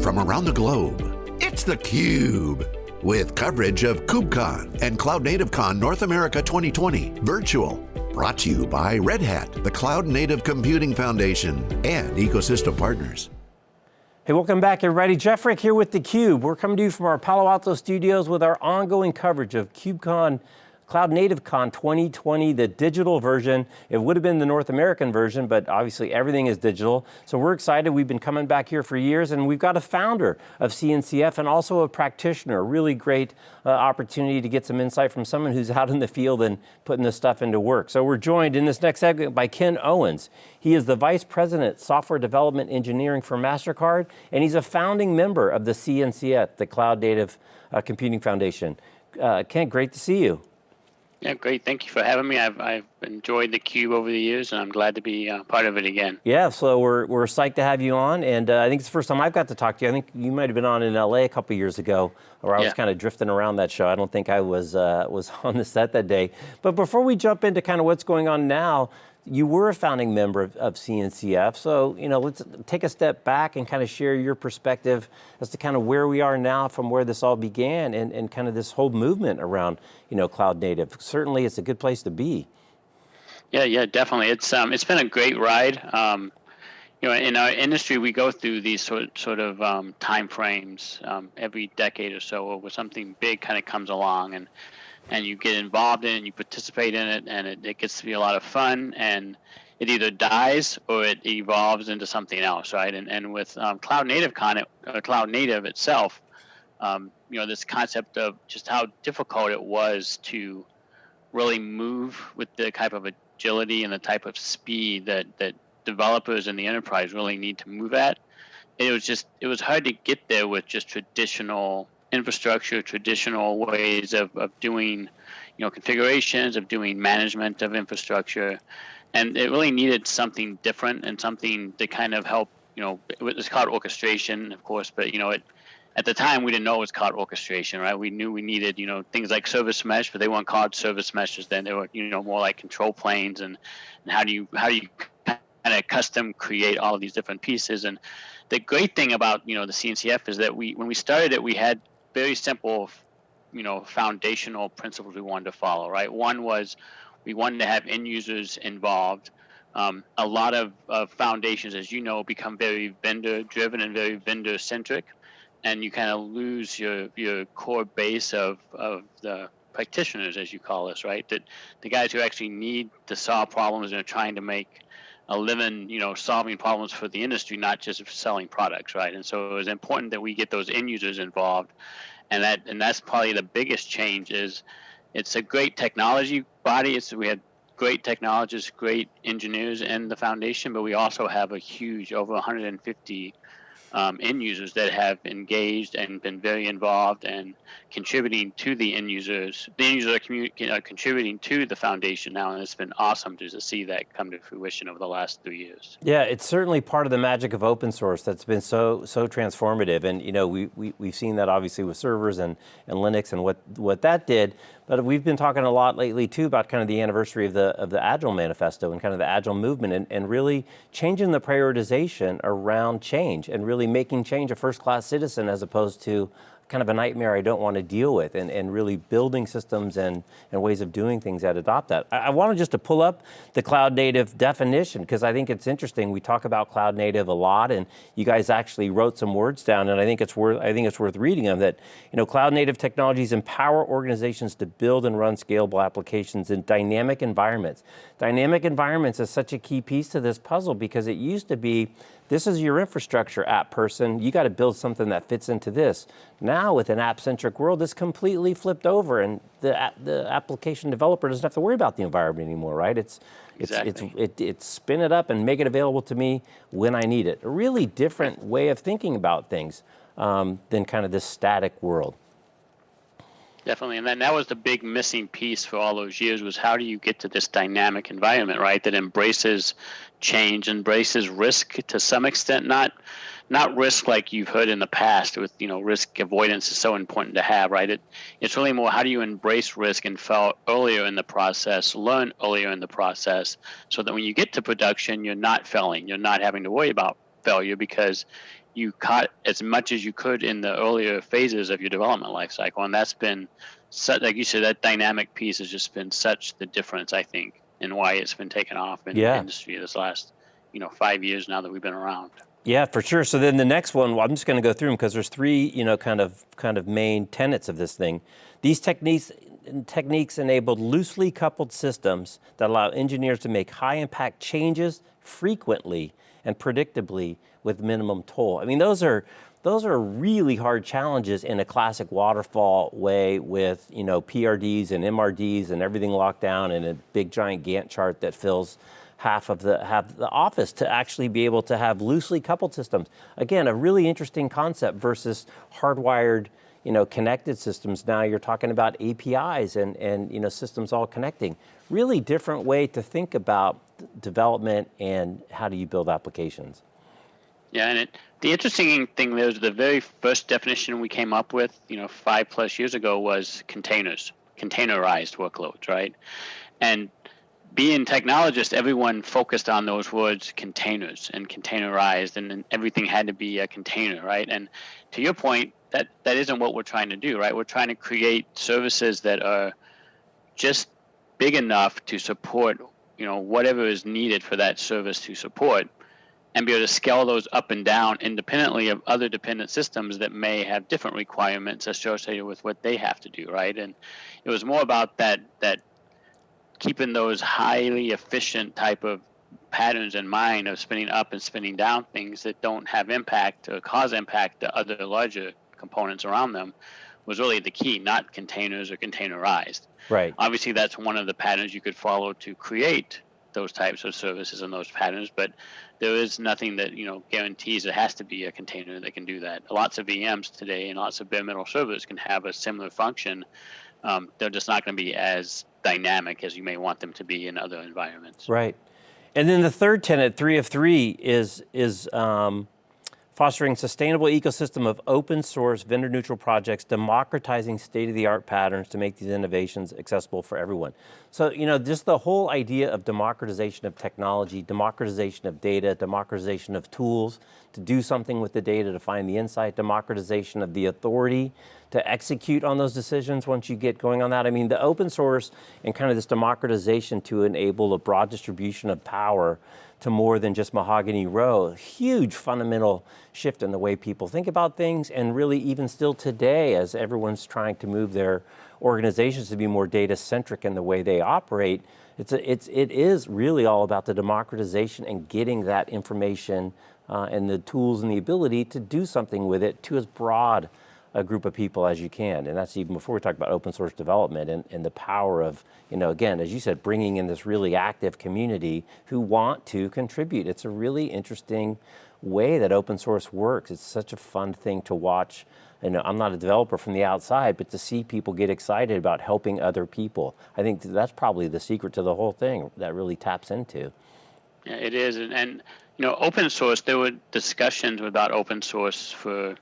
From around the globe, it's theCUBE. With coverage of KubeCon and Cloud Native Con North America 2020 virtual. Brought to you by Red Hat, the Cloud Native Computing Foundation, and ecosystem partners. Hey, welcome back everybody. Jeff Frick here with theCUBE. We're coming to you from our Palo Alto studios with our ongoing coverage of KubeCon Cloud Native Con 2020, the digital version. It would have been the North American version, but obviously everything is digital. So we're excited. We've been coming back here for years and we've got a founder of CNCF and also a practitioner. A really great uh, opportunity to get some insight from someone who's out in the field and putting this stuff into work. So we're joined in this next segment by Ken Owens. He is the Vice President, Software Development Engineering for MasterCard, and he's a founding member of the CNCF, the Cloud Native uh, Computing Foundation. Uh, Ken, great to see you. Yeah, great. Thank you for having me. I've, I've enjoyed the cube over the years, and I'm glad to be uh, part of it again. Yeah, so we're, we're psyched to have you on, and uh, I think it's the first time I've got to talk to you. I think you might have been on in LA a couple years ago, where I was kind of drifting around that show. I don't think I was, uh, was on the set that day. But before we jump into kind of what's going on now, you were a founding member of, of, CNCF, so you know, let's take a step back and kind of share your perspective as to kind of where we are now from where this all began and, and kind of this whole movement around you know, cloud native. Certainly it's a good place to be. Yeah, yeah, definitely. It's um, it's been a great ride. Um, you know, in our industry, we go through these sort sort of um, time frames um, every decade or so, where something big kind of comes along, and and you get involved in it and you participate in it and it, it gets to be a lot of fun and it either dies or it evolves into something else, right? And, and with um, Cloud Native Con, uh, Cloud Native itself, um, you know, this concept of just how difficult it was to really move with the type of agility and the type of speed that, that developers in the enterprise really need to move at. It was just, it was hard to get there with just traditional infrastructure, traditional ways of, of doing, you know, configurations, of doing management of infrastructure. And it really needed something different and something to kind of help, you know, it's called orchestration, of course, but, you know, it, at the time we didn't know it was called orchestration, right? We knew we needed, you know, things like service mesh, but they weren't called service meshes then. They were, you know, more like control planes and, and how do you, how do you kind of custom create all of these different pieces. And the great thing about, you know, the CNCF is that we, when we started it, we had very simple, you know, foundational principles we wanted to follow, right? One was we wanted to have end users involved. Um, a lot of, of foundations, as you know, become very vendor driven and very vendor centric, and you kind of lose your, your core base of, of the practitioners, as you call us, right? That the guys who actually need to solve problems and are trying to make a living, you know, solving problems for the industry, not just selling products, right? And so it was important that we get those end users involved, and that and that's probably the biggest change is it's a great technology body. It's we had great technologists, great engineers in the foundation, but we also have a huge over 150 um, end users that have engaged and been very involved and contributing to the end users. The end users are uh, contributing to the foundation now, and it's been awesome to, to see that come to fruition over the last three years. Yeah, it's certainly part of the magic of open source that's been so so transformative, and you know we, we we've seen that obviously with servers and and Linux and what what that did. But we've been talking a lot lately too about kind of the anniversary of the of the Agile Manifesto and kind of the Agile movement and, and really changing the prioritization around change and really making change a first class citizen as opposed to kind of a nightmare I don't want to deal with and, and really building systems and, and ways of doing things that adopt that. I, I wanted just to pull up the cloud native definition because I think it's interesting. We talk about cloud native a lot and you guys actually wrote some words down and I think it's worth, I think it's worth reading them that, you know, cloud native technologies empower organizations to build and run scalable applications in dynamic environments. Dynamic environments is such a key piece to this puzzle because it used to be this is your infrastructure app person. You got to build something that fits into this. Now with an app-centric world, it's completely flipped over and the, the application developer doesn't have to worry about the environment anymore, right? It's, exactly. it's, it's, it, it's spin it up and make it available to me when I need it. A really different way of thinking about things um, than kind of this static world. Definitely, and then that was the big missing piece for all those years was how do you get to this dynamic environment, right? That embraces change, embraces risk to some extent, not not risk like you've heard in the past with you know risk avoidance is so important to have, right? It it's really more how do you embrace risk and fail earlier in the process, learn earlier in the process, so that when you get to production, you're not failing, you're not having to worry about failure because you caught as much as you could in the earlier phases of your development life cycle, and that's been such, like you said, that dynamic piece has just been such the difference, I think, in why it's been taken off in yeah. the industry this last, you know, five years now that we've been around. Yeah, for sure. So then the next one, well, I'm just going to go through them because there's three, you know, kind of kind of main tenets of this thing. These techniques techniques enabled loosely coupled systems that allow engineers to make high impact changes frequently and predictably with minimum toll. I mean, those are those are really hard challenges in a classic waterfall way with you know PRDs and MRDs and everything locked down in a big giant Gantt chart that fills half of the half the office to actually be able to have loosely coupled systems. Again, a really interesting concept versus hardwired you know, connected systems. Now you're talking about APIs and, and you know, systems all connecting. Really different way to think about development and how do you build applications. Yeah, and it, the interesting thing there is the very first definition we came up with, you know, five plus years ago was containers, containerized workloads, right? And being technologists, everyone focused on those words containers and containerized, and everything had to be a container, right? And to your point, that that isn't what we're trying to do, right? We're trying to create services that are just big enough to support, you know, whatever is needed for that service to support, and be able to scale those up and down independently of other dependent systems that may have different requirements associated with what they have to do, right? And it was more about that that keeping those highly efficient type of patterns in mind of spinning up and spinning down things that don't have impact or cause impact to other larger components around them was really the key, not containers or containerized. Right. Obviously, that's one of the patterns you could follow to create those types of services and those patterns, but there is nothing that you know guarantees it has to be a container that can do that. Lots of VMs today and lots of bare metal servers can have a similar function. Um, they're just not going to be as dynamic as you may want them to be in other environments. Right. And then the third tenet, three of three, is is um, fostering sustainable ecosystem of open source vendor neutral projects, democratizing state of the art patterns to make these innovations accessible for everyone. So, you know, just the whole idea of democratization of technology, democratization of data, democratization of tools to do something with the data to find the insight, democratization of the authority to execute on those decisions once you get going on that. I mean, the open source and kind of this democratization to enable a broad distribution of power to more than just Mahogany Row. Huge fundamental shift in the way people think about things and really even still today as everyone's trying to move their organizations to be more data centric in the way they operate, it's a, it's, it is really all about the democratization and getting that information uh, and the tools and the ability to do something with it to as broad a group of people as you can. And that's even before we talk about open source development and, and the power of, you know, again, as you said, bringing in this really active community who want to contribute. It's a really interesting way that open source works. It's such a fun thing to watch. You know, I'm not a developer from the outside, but to see people get excited about helping other people, I think that's probably the secret to the whole thing that really taps into. Yeah, it is. And, and you know, open source, there were discussions about open source for,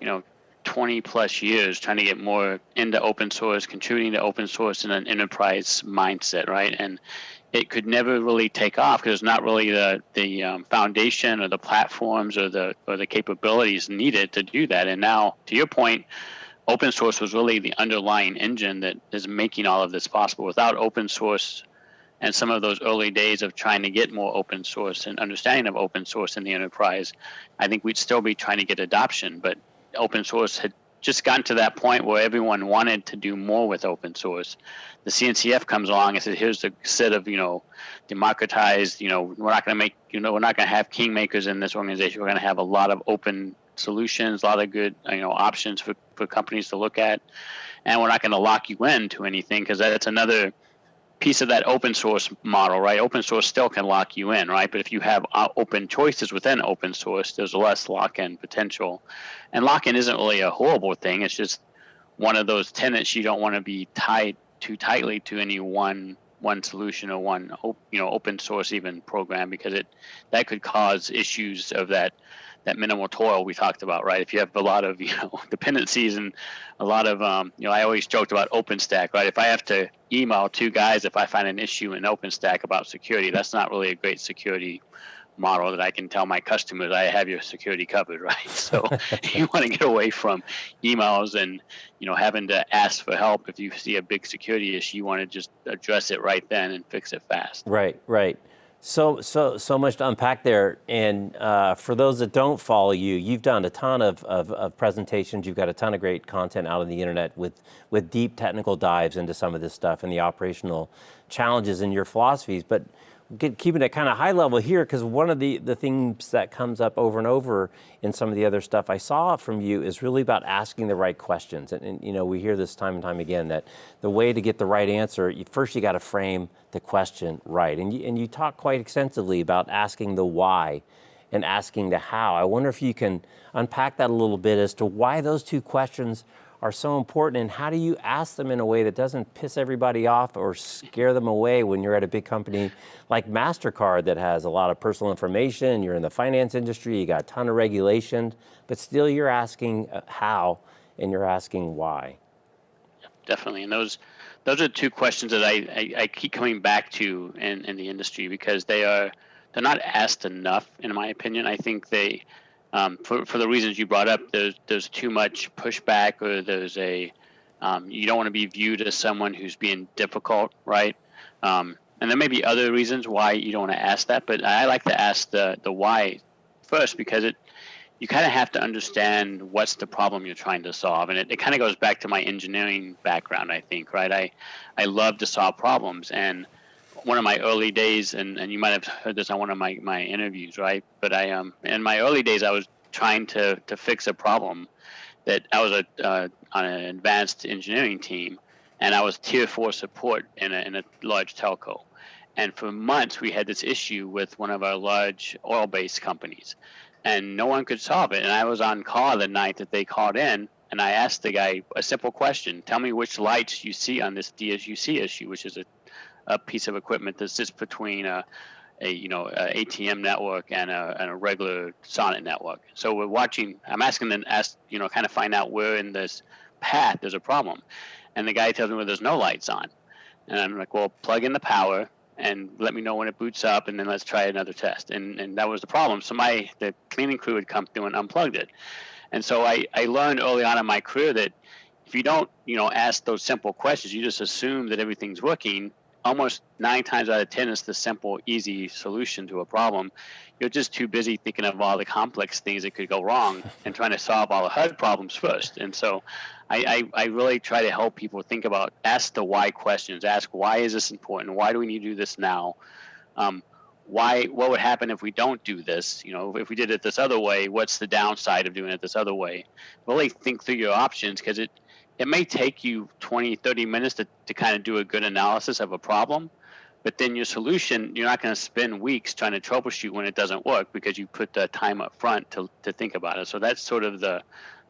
you know, 20 plus years trying to get more into open source, contributing to open source in an enterprise mindset, right? And it could never really take off because it's not really the the um, foundation or the platforms or the or the capabilities needed to do that. And now, to your point, open source was really the underlying engine that is making all of this possible. Without open source and some of those early days of trying to get more open source and understanding of open source in the enterprise, I think we'd still be trying to get adoption. But open source had just gotten to that point where everyone wanted to do more with open source. The CNCF comes along and says, "Here's a set of you know, democratized. You know, we're not going to make you know, we're not going to have kingmakers in this organization. We're going to have a lot of open solutions, a lot of good you know options for for companies to look at, and we're not going to lock you into anything because that's another." Piece of that open source model, right? Open source still can lock you in, right? But if you have uh, open choices within open source, there's less lock-in potential. And lock-in isn't really a horrible thing. It's just one of those tenants you don't want to be tied too tightly to any one one solution or one you know open source even program because it that could cause issues of that that minimal toil we talked about, right? If you have a lot of you know dependencies and a lot of um, you know, I always joked about OpenStack, right? If I have to email two guys if I find an issue in OpenStack about security, that's not really a great security model that I can tell my customers I have your security covered, right? So you want to get away from emails and you know having to ask for help if you see a big security issue. You want to just address it right then and fix it fast. Right, right. So, so, so much to unpack there. And uh, for those that don't follow you, you've done a ton of, of, of, presentations. You've got a ton of great content out on the internet with, with deep technical dives into some of this stuff and the operational challenges in your philosophies. But get, keeping it kind of high level here, because one of the, the things that comes up over and over in some of the other stuff I saw from you is really about asking the right questions. And, and you know, we hear this time and time again that the way to get the right answer, you, first you got to frame the question right. And you, and you talk quite extensively about asking the why and asking the how. I wonder if you can unpack that a little bit as to why those two questions are so important and how do you ask them in a way that doesn't piss everybody off or scare them away when you're at a big company like MasterCard that has a lot of personal information, you're in the finance industry, you got a ton of regulation, but still you're asking uh, how and you're asking why. Definitely, and those those are two questions that I, I, I keep coming back to in, in the industry because they are they're not asked enough in my opinion. I think they um, for, for the reasons you brought up, there's, there's too much pushback or there's a, um, you don't want to be viewed as someone who's being difficult, right? Um, and there may be other reasons why you don't want to ask that, but I like to ask the, the why first because it, you kind of have to understand what's the problem you're trying to solve. And it, it kind of goes back to my engineering background, I think, right? I, I love to solve problems. And one of my early days, and, and you might have heard this on one of my, my interviews, right? But I um in my early days, I was trying to to fix a problem that I was a uh, on an advanced engineering team, and I was tier four support in a in a large telco, and for months we had this issue with one of our large oil-based companies, and no one could solve it. And I was on call the night that they called in, and I asked the guy a simple question: Tell me which lights you see on this DSU CSU, which is a a piece of equipment that sits between a, a you know a ATM network and a, and a regular SONET network. So we're watching. I'm asking them ask you know kind of find out where in this path there's a problem, and the guy tells me well there's no lights on, and I'm like well plug in the power and let me know when it boots up and then let's try another test and and that was the problem so my the cleaning crew had come through and unplugged it and so i i learned early on in my career that if you don't you know ask those simple questions you just assume that everything's working almost nine times out of ten it's the simple easy solution to a problem. You're just too busy thinking of all the complex things that could go wrong and trying to solve all the hard problems first. And so I, I, I really try to help people think about ask the why questions ask why is this important? Why do we need to do this now? Um, why what would happen if we don't do this? You know if we did it this other way what's the downside of doing it this other way? Really think through your options because it it may take you 20, 30 minutes to, to kind of do a good analysis of a problem, but then your solution, you're not going to spend weeks trying to troubleshoot when it doesn't work because you put the time up front to, to think about it. So that's sort of the,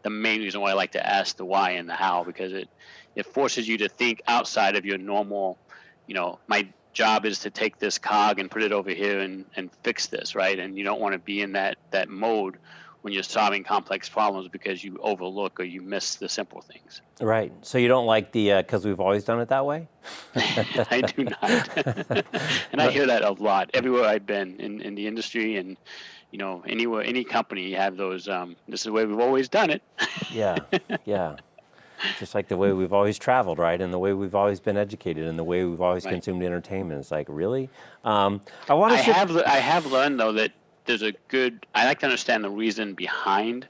the main reason why I like to ask the why and the how because it, it forces you to think outside of your normal, you know, my job is to take this cog and put it over here and, and fix this, right? And you don't want to be in that, that mode when you're solving complex problems because you overlook or you miss the simple things. Right. So you don't like the because uh, we've always done it that way. I do not, and I hear that a lot everywhere I've been in, in the industry and you know anywhere any company you have those. Um, this is the way we've always done it. yeah. Yeah. Just like the way we've always traveled, right? And the way we've always been educated, and the way we've always right. consumed entertainment. It's like, really? Um, I want to. I have. I have learned though that there's a good I like to understand the reason behind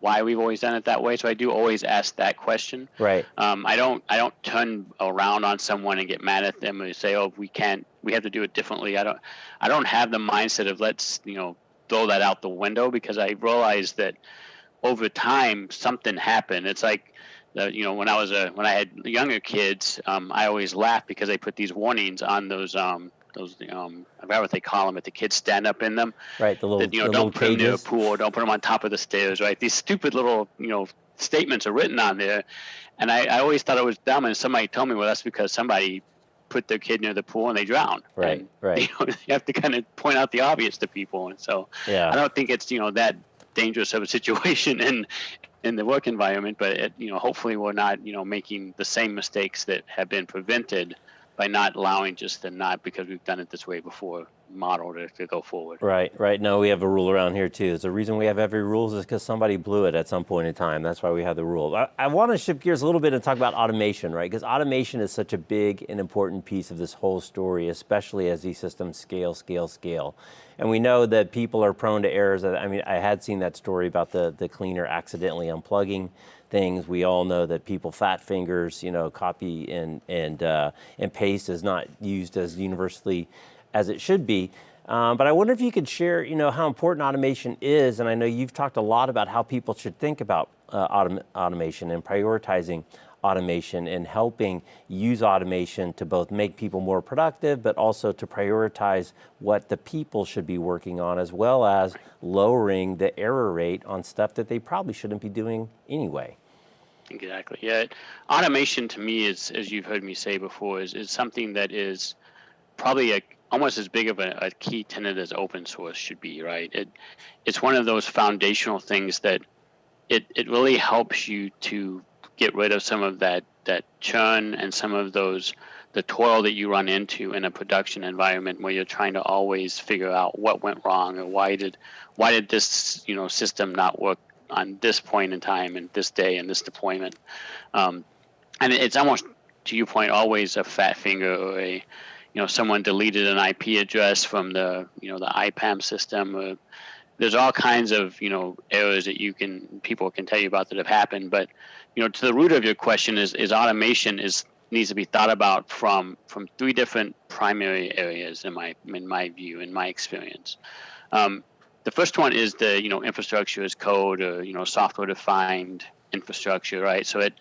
why we've always done it that way. So I do always ask that question. Right. Um, I don't I don't turn around on someone and get mad at them and say, oh, we can't we have to do it differently. I don't I don't have the mindset of let's you know throw that out the window because I realize that over time something happened. It's like the, you know when I was a when I had younger kids, um, I always laughed because they put these warnings on those um, those um I forgot what they call them, but the kids stand up in them. Right, the little that, you know the don't put cages. them near a pool, don't put them on top of the stairs. Right, these stupid little you know statements are written on there, and I, I always thought it was dumb. And somebody told me, well, that's because somebody put their kid near the pool and they drowned. Right, and, right. You, know, you have to kind of point out the obvious to people, and so yeah. I don't think it's you know that dangerous of a situation in in the work environment, but it, you know hopefully we're not you know making the same mistakes that have been prevented by not allowing just the not because we've done it this way before model to, to go forward. Right, right. No, we have a rule around here too. The reason we have every rules is because somebody blew it at some point in time. That's why we have the rule. I, I want to shift gears a little bit and talk about automation, right? Because automation is such a big and important piece of this whole story, especially as these systems scale, scale, scale. And we know that people are prone to errors. I mean, I had seen that story about the, the cleaner accidentally unplugging things. We all know that people fat fingers, you know, copy and, and, uh, and paste is not used as universally as it should be. Um, but I wonder if you could share, you know, how important automation is. And I know you've talked a lot about how people should think about uh, autom automation and prioritizing automation and helping use automation to both make people more productive, but also to prioritize what the people should be working on, as well as lowering the error rate on stuff that they probably shouldn't be doing anyway. Exactly. Yeah. Automation to me is, as you've heard me say before, is, is something that is probably a, almost as big of a, a key tenet as open source should be, right? It, it's one of those foundational things that it, it really helps you to get rid of some of that that churn and some of those the toil that you run into in a production environment where you're trying to always figure out what went wrong or why did why did this you know system not work on this point in time and this day and this deployment. Um, and it's almost to your point always a fat finger or a you know someone deleted an IP address from the you know the IPAM system. Or there's all kinds of you know errors that you can people can tell you about that have happened. But you know to the root of your question is is automation is needs to be thought about from from three different primary areas in my in my view in my experience. Um, the first one is the you know infrastructure as code or you know software defined infrastructure right so it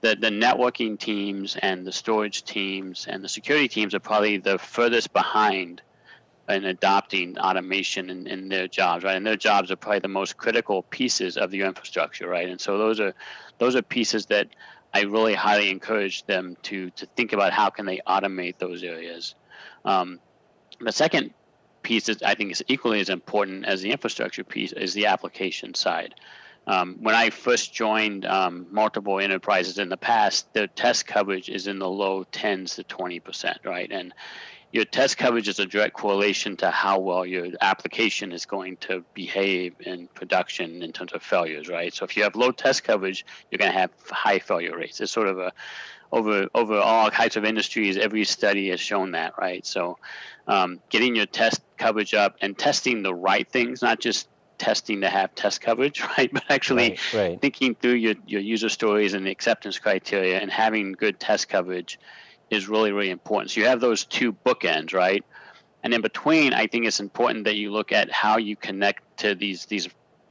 the, the networking teams and the storage teams and the security teams are probably the furthest behind in adopting automation in, in their jobs, right? And their jobs are probably the most critical pieces of your infrastructure, right? And so those are those are pieces that I really highly encourage them to to think about how can they automate those areas. Um, the second piece that I think is equally as important as the infrastructure piece is the application side. Um, when I first joined um, multiple enterprises in the past, the test coverage is in the low 10s to 20%, right? And your test coverage is a direct correlation to how well your application is going to behave in production in terms of failures, right? So if you have low test coverage, you're going to have high failure rates. It's sort of a over over all kinds of industries. Every study has shown that, right? So um, getting your test coverage up and testing the right things, not just testing to have test coverage, right? But actually right, right. thinking through your, your user stories and the acceptance criteria and having good test coverage is really, really important. So you have those two bookends, right? And in between, I think it's important that you look at how you connect to these these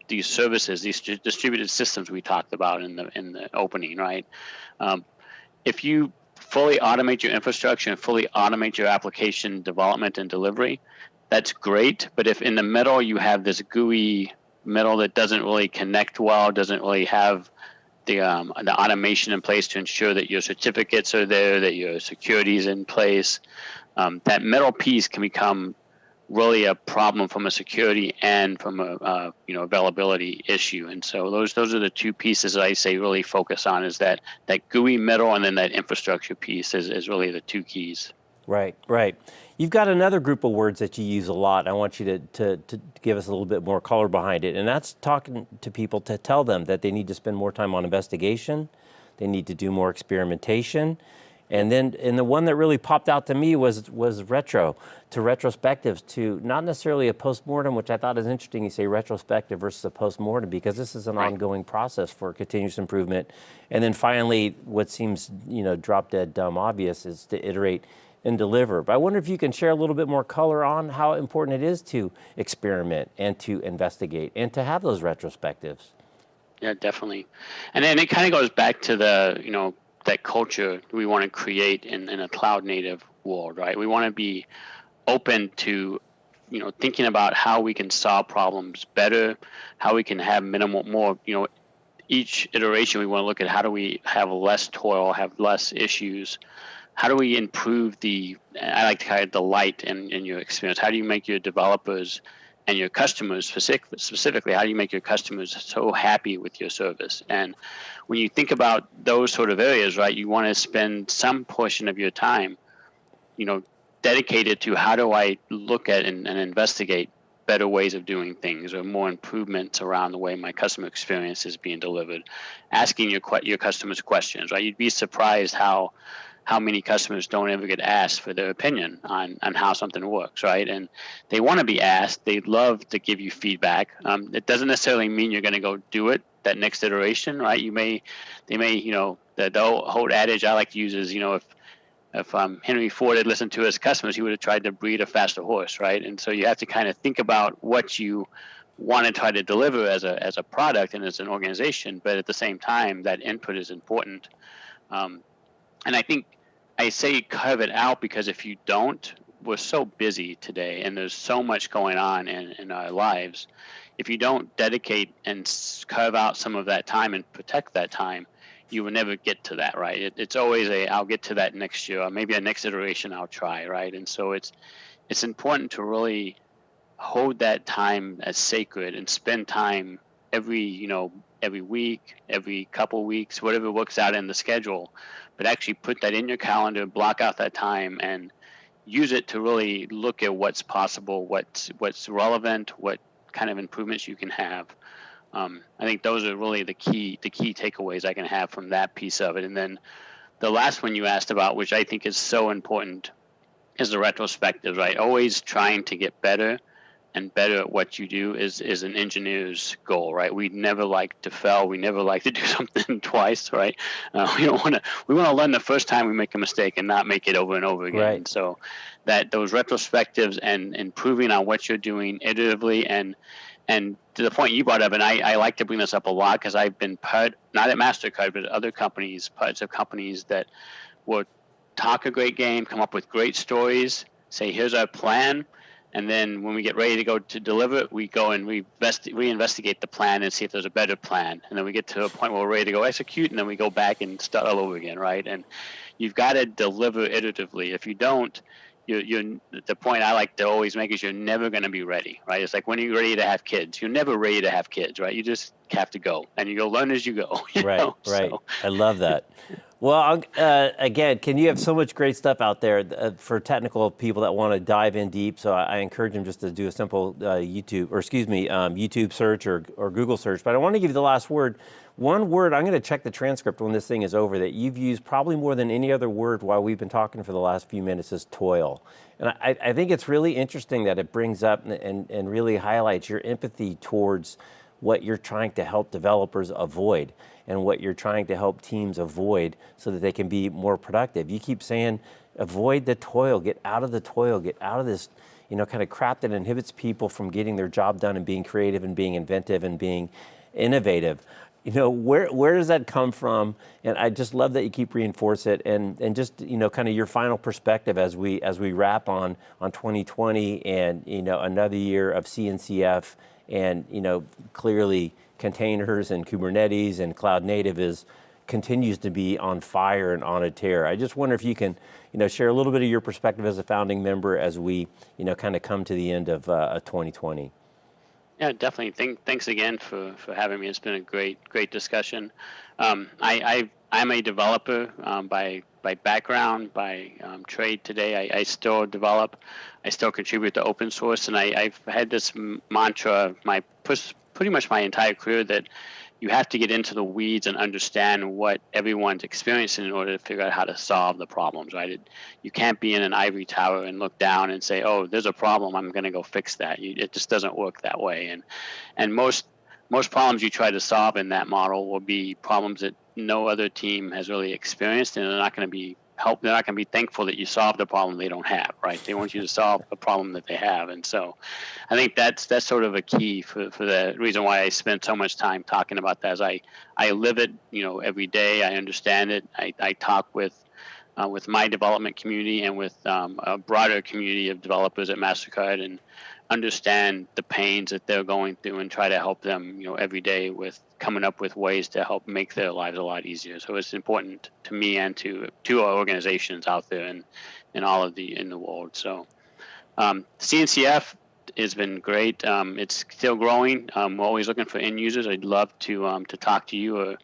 these services, these distributed systems we talked about in the in the opening, right? Um, if you fully automate your infrastructure and fully automate your application development and delivery, that's great. But if in the middle you have this gooey middle that doesn't really connect well, doesn't really have the um, the automation in place to ensure that your certificates are there, that your security is in place. Um, that middle piece can become really a problem from a security and from a uh, you know availability issue. And so those those are the two pieces that I say really focus on is that that gooey middle and then that infrastructure piece is, is really the two keys. Right, right. You've got another group of words that you use a lot. I want you to, to, to, give us a little bit more color behind it. And that's talking to people to tell them that they need to spend more time on investigation, they need to do more experimentation. And then, and the one that really popped out to me was, was retro, to retrospectives, to not necessarily a postmortem, which I thought is interesting. You say retrospective versus a postmortem, because this is an right. ongoing process for continuous improvement. And then finally, what seems, you know, drop dead dumb obvious is to iterate and deliver. But I wonder if you can share a little bit more color on how important it is to experiment and to investigate and to have those retrospectives. Yeah, definitely. And then it kind of goes back to the, you know, that culture we want to create in, in a cloud native world, right? We want to be open to, you know, thinking about how we can solve problems better, how we can have minimal, more, you know, each iteration we want to look at how do we have less toil, have less issues, how do we improve the i like to call it the light in, in your experience how do you make your developers and your customers specifically how do you make your customers so happy with your service? And when you think about those sort of areas right you want to spend some portion of your time you know dedicated to how do I look at and, and investigate better ways of doing things or more improvements around the way my customer experience is being delivered? Asking your your customers questions right? You'd be surprised how how many customers don't ever get asked for their opinion on, on how something works, right? And they want to be asked. They'd love to give you feedback. Um, it doesn't necessarily mean you're going to go do it that next iteration, right? You may, they may, you know, the, the old adage I like to use is, you know, if if um, Henry Ford had listened to his customers, he would have tried to breed a faster horse, right? And so you have to kind of think about what you want to try to deliver as a as a product and as an organization, but at the same time, that input is important. Um, and I think I say carve it out because if you don't, we're so busy today and there's so much going on in, in our lives. If you don't dedicate and carve out some of that time and protect that time, you will never get to that, right? It, it's always a I'll get to that next year, or maybe a next iteration I'll try, right? And so it's it's important to really hold that time as sacred and spend time every you know every week, every couple weeks, whatever works out in the schedule, but actually put that in your calendar, block out that time, and use it to really look at what's possible, what's what's relevant, what kind of improvements you can have. Um, I think those are really the key the key takeaways I can have from that piece of it. And then the last one you asked about, which I think is so important, is the retrospective, right? Always trying to get better and better at what you do is is an engineer's goal, right? We never like to fail. We never like to do something twice, right? Uh, we don't want to. We want to learn the first time we make a mistake and not make it over and over again. Right. So that those retrospectives and improving on what you're doing iteratively and and to the point you brought up, and I, I like to bring this up a lot because I've been part, not at Mastercard, but other companies, parts of companies that will talk a great game, come up with great stories, say, here's our plan and then when we get ready to go to deliver it, we go and we invest, reinvestigate the plan and see if there's a better plan. And then we get to a point where we're ready to go execute, and then we go back and start all over again, right? And you've got to deliver iteratively. If you don't, you're, you're the point I like to always make is you're never going to be ready, right? It's like when you're ready to have kids. You're never ready to have kids, right? You just have to go, and you go learn as you go. You right, know? right. So. I love that. Well, uh, again, Ken you have so much great stuff out there uh, for technical people that want to dive in deep. So I, I, encourage them just to do a simple uh, YouTube, or excuse me, um, YouTube search or, or Google search. But I want to give you the last word. One word, I'm going to check the transcript when this thing is over, that you've used probably more than any other word while we've been talking for the last few minutes is toil. And I, I think it's really interesting that it brings up and, and, and really highlights your empathy towards what you're trying to help developers avoid and what you're trying to help teams avoid so that they can be more productive. You keep saying, avoid the toil, get out of the toil, get out of this, you know, kind of crap that inhibits people from getting their job done and being creative and being inventive and being innovative. You know, where, where does that come from? And I just love that you keep reinforce it and, and just, you know, kind of your final perspective as we, as we wrap on, on 2020 and, you know, another year of CNCF and, you know, clearly containers and Kubernetes and cloud native is continues to be on fire and on a tear. I just wonder if you can, you know, share a little bit of your perspective as a founding member as we, you know, kind of come to the end of uh, 2020. Yeah, definitely. Thank, thanks again for, for having me. It's been a great, great discussion. Um, I, I, am a developer um, by, by background, by um, trade today. I, I, still develop. I still contribute to open source, and I, I've had this mantra my pretty much my entire career that you have to get into the weeds and understand what everyone's experiencing in order to figure out how to solve the problems, right? It, you can't be in an ivory tower and look down and say, "Oh, there's a problem. I'm going to go fix that." You, it just doesn't work that way. And and most most problems you try to solve in that model will be problems that no other team has really experienced, and they're not going to be help. They're not going to be thankful that you solved a problem they don't have, right? They want you to solve a problem that they have, and so I think that's that's sort of a key for, for the reason why I spend so much time talking about that. As I I live it, you know, every day. I understand it. I, I talk with uh, with my development community and with um, a broader community of developers at Mastercard, and understand the pains that they're going through and try to help them, you know, every day with coming up with ways to help make their lives a lot easier. So it's important to me and to to our organizations out there and in all of the in the world. So um, CNCF has been great. Um, it's still growing. Um, we're always looking for end users. I'd love to um, to talk to you, or,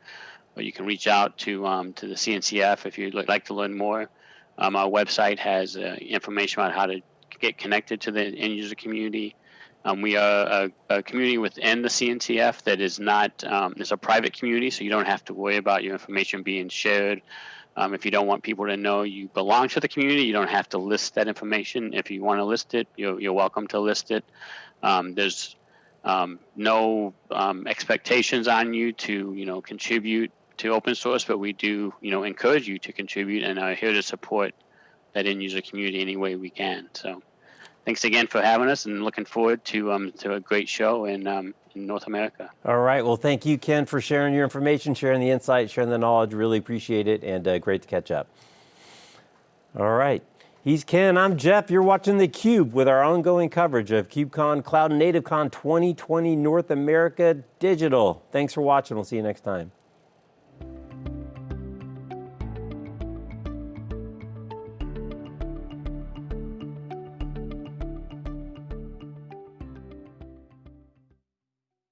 or you can reach out to um, to the CNCF if you'd like to learn more. Um, our website has uh, information about how to get connected to the end user community. Um, we are a, a, community within the CNCF that is not, um, it's a private community, so you don't have to worry about your information being shared. Um, if you don't want people to know you belong to the community, you don't have to list that information. If you want to list it, you're, you're welcome to list it. Um, there's um, no um, expectations on you to, you know, contribute to open source, but we do, you know, encourage you to contribute and are here to support that end user community any way we can. So thanks again for having us and looking forward to um, to a great show in, um, in North America. All right. Well, thank you, Ken, for sharing your information, sharing the insight, sharing the knowledge. Really appreciate it and uh, great to catch up. All right. He's Ken, I'm Jeff. You're watching theCUBE with our ongoing coverage of KubeCon Cloud Native Con 2020 North America Digital. Thanks for watching. We'll see you next time.